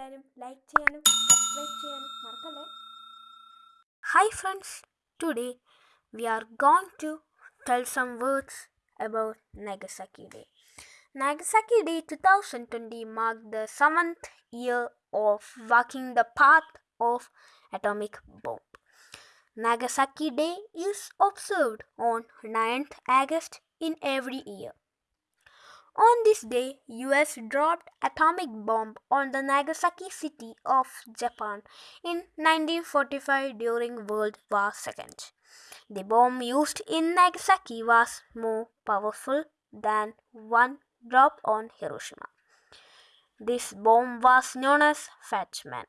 എല്ലാവരും ലൈക്ക് ചെയ്യാനും സബ്സ്ക്രൈബ് ചെയ്യാനും മറക്കല്ലേ Hi friends, today we are going to tell some words about Nagasaki Day. Nagasaki Day 2020 marked the seventh year of walking the path of atomic bomb. Nagasaki Day is observed on 9th August in every year. On this day, US dropped atomic bomb on the Nagasaki city of Japan in 1945 during World War II. The bomb used in Nagasaki was more powerful than one dropped on Hiroshima. This bomb was known as Fat Man.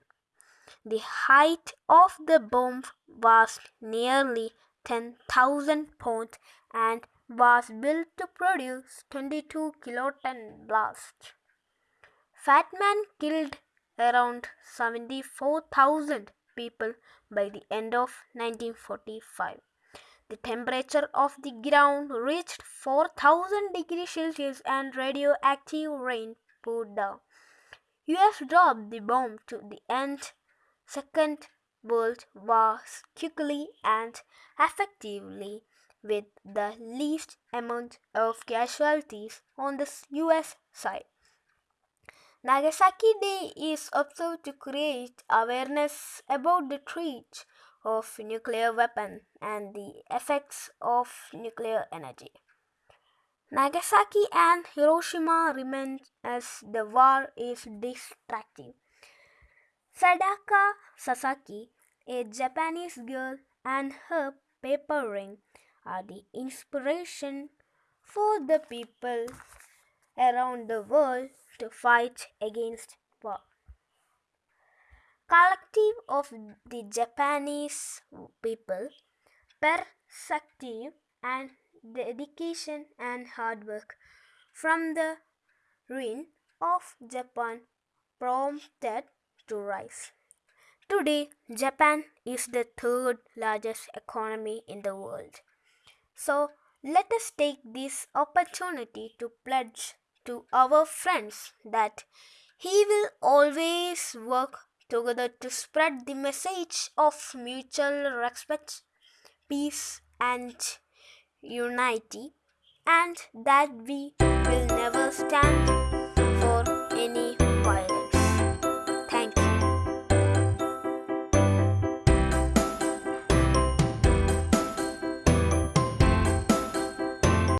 The height of the bomb was nearly 10,000 pounds and was built to produce 22 kiloton blast. Fat Man killed around 74,000 people by the end of 1945. The temperature of the ground reached 4000 degrees Celsius and radioactive rain poured down. US dropped the bomb to the end Second World War quickly and effectively with the least amount of casualties on the US side. Nagasaki Day is observed to create awareness about the threat of nuclear weapon and the effects of nuclear energy. Nagasaki and Hiroshima remain as the war is destructive. Sadako Sasaki, a Japanese girl, and her paper ring are the inspiration for the people around the world to fight against war. Collective of the Japanese people, perspective and dedication and hard work from the ruin of Japan prompted to rise. Today, Japan is the third largest economy in the world. So, let us take this opportunity to pledge to our friends that he will always work together to spread the message of mutual respect, peace, and unity, and that we will never stand for